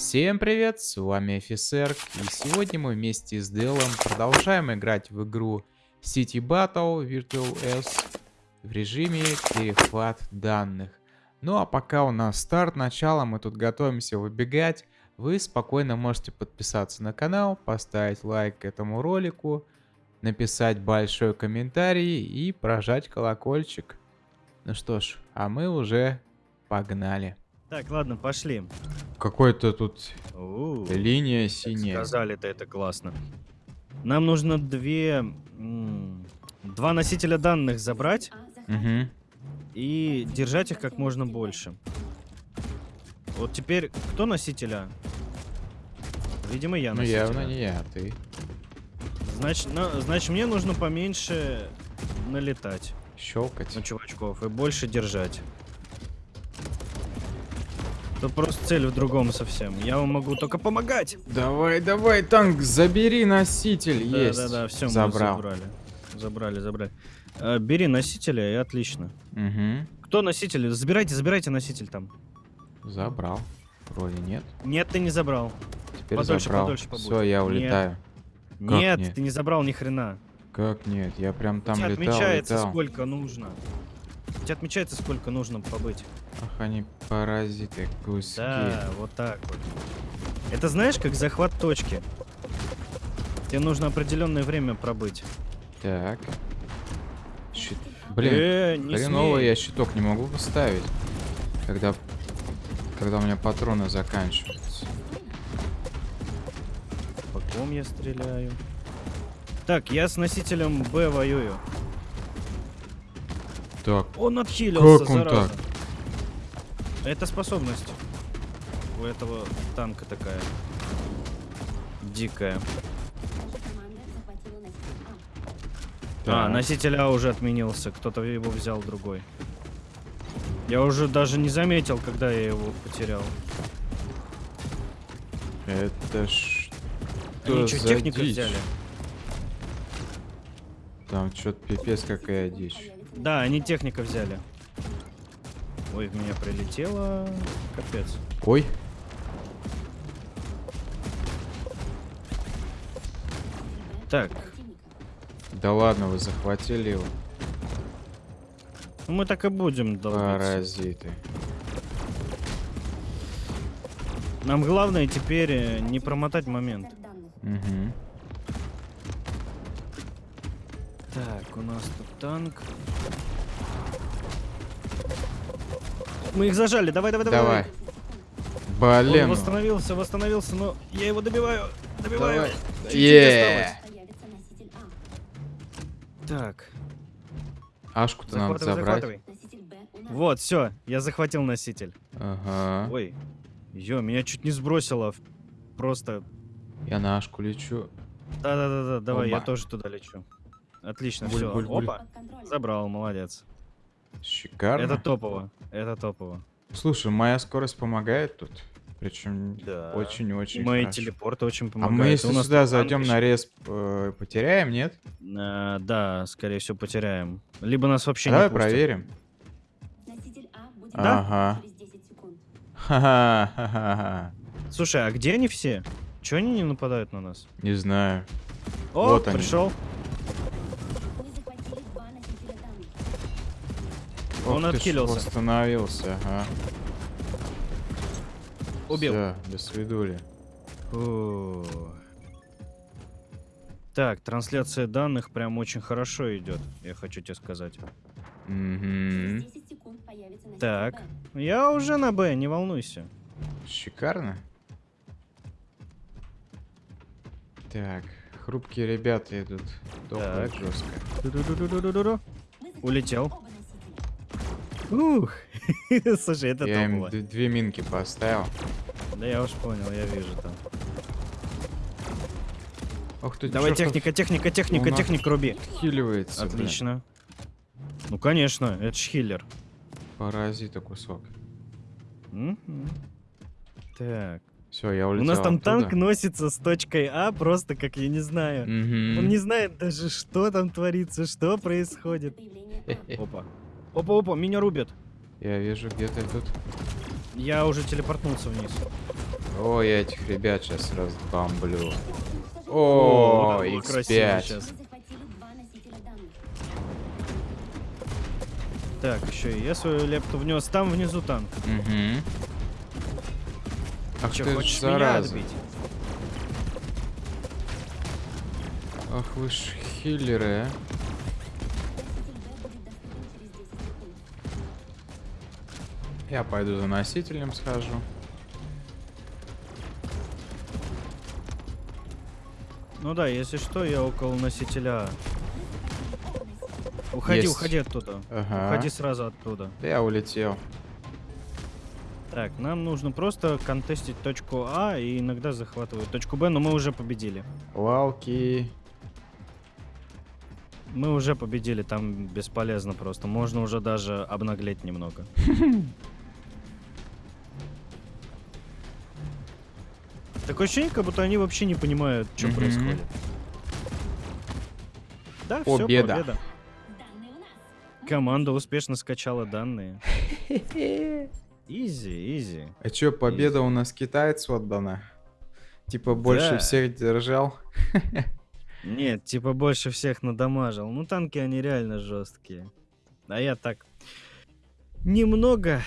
Всем привет, с вами офицер, и сегодня мы вместе с Делом продолжаем играть в игру City Battle Virtual S в режиме перехват данных. Ну а пока у нас старт, начало, мы тут готовимся выбегать, вы спокойно можете подписаться на канал, поставить лайк этому ролику, написать большой комментарий и прожать колокольчик. Ну что ж, а мы уже погнали. Так, ладно, пошли. Какой-то тут У -у -у. линия синяя. Сказали-то это классно. Нам нужно две... Два носителя данных забрать Угу. и держать их как можно больше. Вот теперь кто носителя? Видимо, я Ну носитель. явно не я, а ты. Значит, на- значит, мне нужно поменьше налетать Щелкать. на чувачков и больше держать. Тут просто цель в другом совсем. Я вам могу только помогать. Давай, давай, танк, забери носитель. Есть. Да, да, да, все, Забрал. мы забрали. Забрали, забрали. А, бери носителя и отлично. Угу. Кто носитель? Забирайте, забирайте носитель там. Забрал. Вроде нет. Нет, ты не забрал. Теперь Подольше, забрал. подольше побудь. Все, я Нет. улетаю. Как нет, нет? ты не забрал ни хрена. Как нет? Я прям там У тебя летал, отмечается, летал. сколько нужно. У тебя отмечается, сколько нужно побыть. Ах, они паразиты, куски. Да, вот так вот. Это знаешь, как захват точки. Тебе нужно определенное время пробыть. Так. Щит. Блин, э, не хреново смей. я щиток не могу поставить. Когда... Когда у меня патроны заканчиваются. По ком я стреляю? Так, я с носителем Б воюю. Так, Он отхилился, Как он зараза. так? Это способность. У этого танка такая. Дикая. А, так. носитель А уже отменился. Кто-то его взял другой. Я уже даже не заметил, когда я его потерял. Это ж... Они Что что, технику дичь? взяли? Там что-то пипец какая дичь. Да, они техника взяли. Ой, в меня прилетело. Капец. Ой. Так, Да ладно, вы захватили его. ну мы так и будем долбиться. Паразиты. Нам главное теперь э, не промотать момент. Угу. Так, у нас тут танк. Мы их зажали, давай, давай, давай. Давай. Он Блин. ну. восстановился, восстановился, но я его добиваю, добиваю. Давай. Чуть-чуть Е. Так, Ашку-то надо забрать. захватывай. Вот, все, я захватил носитель. Ага. Ой, ё, меня чуть не сбросило. Просто, Я на Ашку лечу. да-да-да, давай, я Оба. тоже туда лечу. Отлично, Буль, все. буль, буль. Опа, забрал, молодец. Шикарно. Это топово, это топово. Слушай, моя скорость помогает тут. Причем Да. очень-очень Мои хорошо. телепорты очень А помогают. мы если У нас сюда зайдем танк на еще. респ, э, потеряем, нет? А, да, скорее всего, потеряем. Либо нас вообще Давай не пустят. проверим. Да? Ага. Ха-ха-ха-ха. Слушай, а где они все? Чего они не нападают на нас? Не знаю. О, Вот они. пришел. Он Ох ж, отхилился. Восстановился, ага. Убил. Всё, до свидули. Так, трансляция данных прям очень хорошо идет, я хочу тебе сказать. Мгм. Так, я уже на Б, не волнуйся. Шикарно. Так, хрупкие ребята идут. Топают Так. жестко. Улетел. Ух, слушай, это Я им две минки поставил. Да я уж понял, я вижу там. Ох ты, Давай чё, техника, техника, техника, Он техника руби. отхиливается, блин. Отлично. Ну конечно, это ж хиллер. Паразита кусок. Так. Все, я У улетел нас там оттуда. танк носится с точкой А, просто как я не знаю. Он не знает даже, что там творится, что происходит. Опа. Опа, опа, меня рубят. Я вижу, где ты тут. Я уже телепортнулся вниз. Ой, я этих ребят сейчас разбомблю. О, О, вот это было красиво X5. щас. Захватили два носителя данных. Так, еще и я свою лепту внес. Там внизу танк. Угу. Ах Че, ты хочешь меня зараза. отбить? Ах вы ж хиллеры, а. Я пойду за носителем схожу. Ну да, если что, я около носителя. Уходи, Есть. уходи оттуда. Ага. Уходи сразу оттуда. Я улетел. Так, нам нужно просто контестить точку А и иногда захватывать точку Б, но мы уже победили. Лалки. Мы уже победили, там бесполезно просто. Можно уже даже обнаглеть немного. Такое ощущение, как будто они вообще не понимают, что Мгм. происходит. Да, все, Победа. победа. У нас. Команда успешно скачала данные. Изи, изи. А чё, победа у нас китайцу отдана? Типа больше Да. всех держал? Нет, типа больше всех надамажил. Ну, танки, они реально жесткие. А я так немного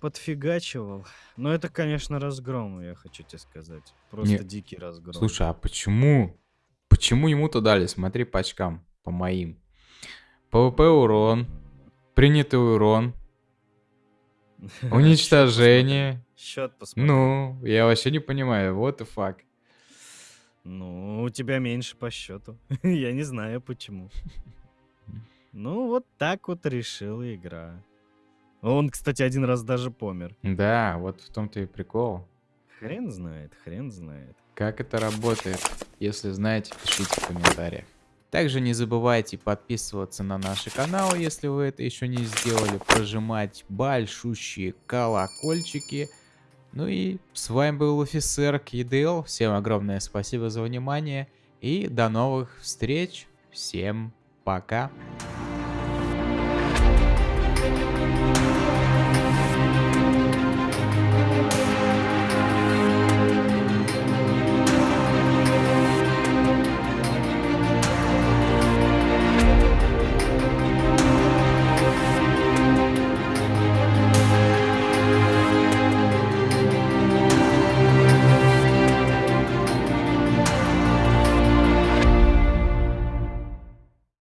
подфигачивал. Но это, конечно, разгром, я хочу тебе сказать. Просто Не, дикий разгром. Слушай, а почему? Почему ему-то дали? Смотри по очкам, по моим. PvP урон, принятый урон, уничтожение. Счет посмотри. Ну, я вообще не понимаю, вот и факт. Ну, у тебя меньше по счету. Я не знаю почему. Ну, вот так вот решила игра. Он, кстати, один раз даже помер. Да, вот в том-то и прикол. Хрен знает, хрен знает. Как это работает? Если знаете, пишите в комментариях. Также не забывайте подписываться на наш канал, если вы это еще не сделали, прожимать большущие колокольчики. Ну и с вами был офицер КДЛ. Всем огромное спасибо за внимание и до новых встреч. Всем пока.